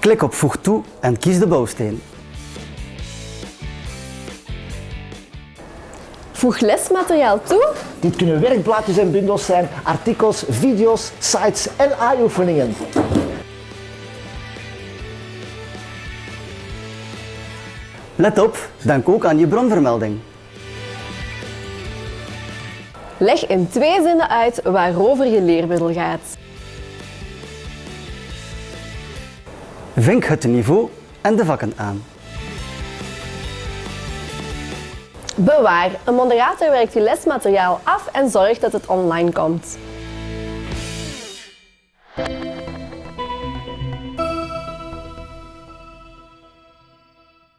Klik op Voeg toe en kies de bouwsteen. Voeg lesmateriaal toe. Dit kunnen werkblaadjes en bundels zijn, artikels, video's, sites en AI-oefeningen. Let op, denk ook aan je bronvermelding. Leg in twee zinnen uit waarover je leermiddel gaat. vink het niveau en de vakken aan. Bewaar, een moderator werkt je lesmateriaal af en zorgt dat het online komt.